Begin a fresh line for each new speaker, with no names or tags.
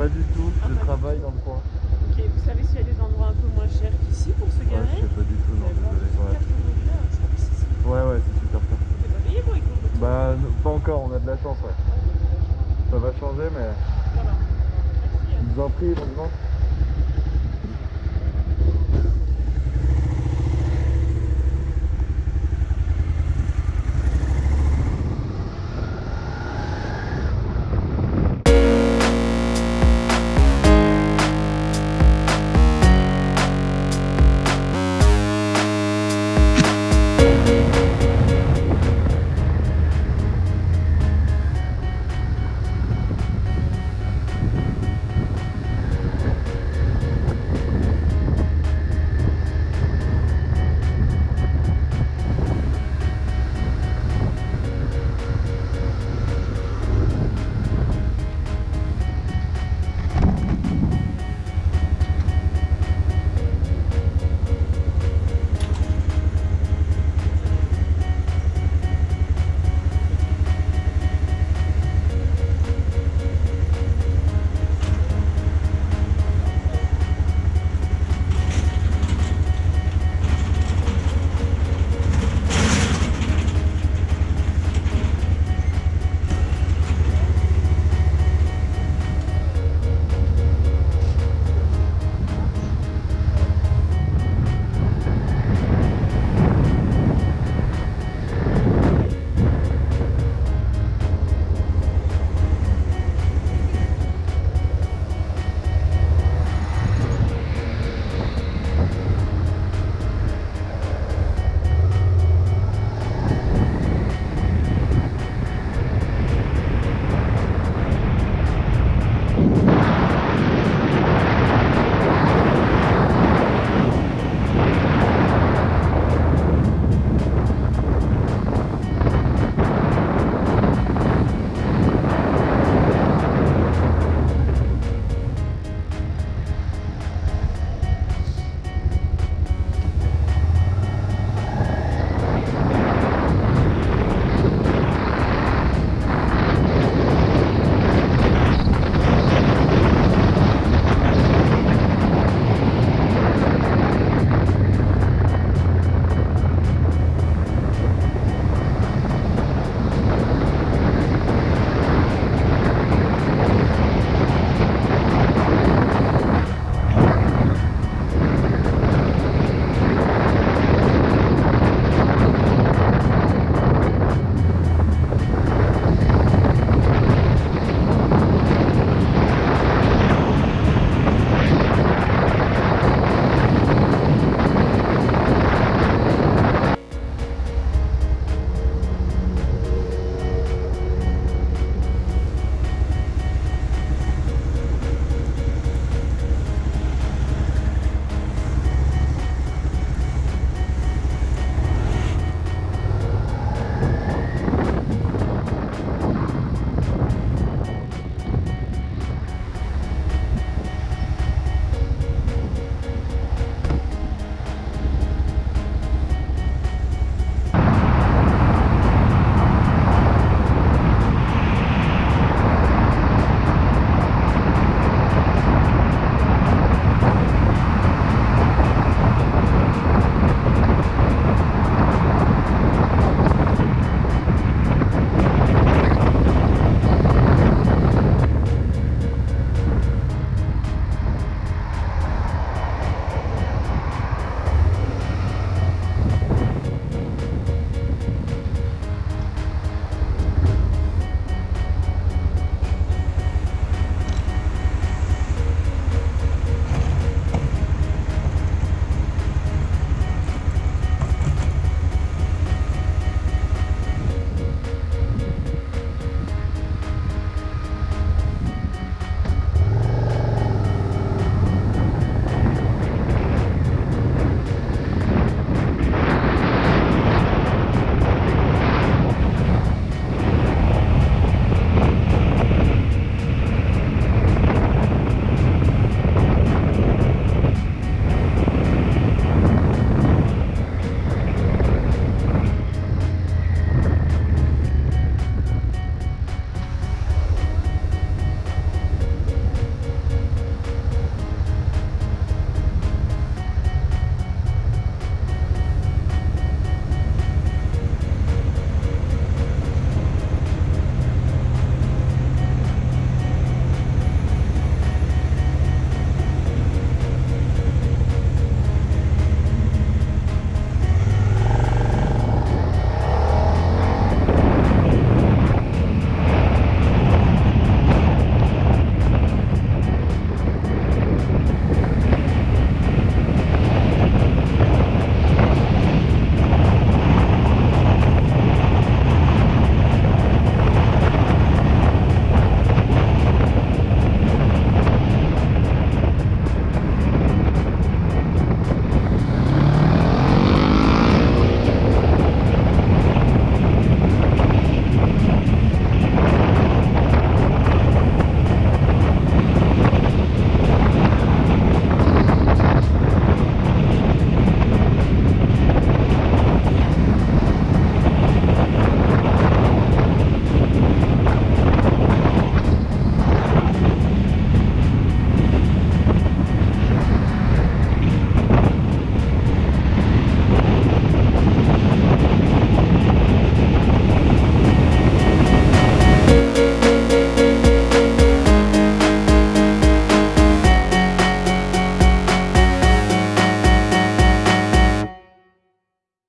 Pas du tout, je
ah,
travaille dans le coin.
Ok, vous savez s'il y a des endroits un peu moins chers qu'ici pour se
Ouais, je sais pas du tout, non, désolé. Ouais, ouais, ouais, c'est super ça. Bah, pas encore, on a de la chance, ouais. Ça va changer, mais
Voilà. Merci.
je vous en prie, bonne.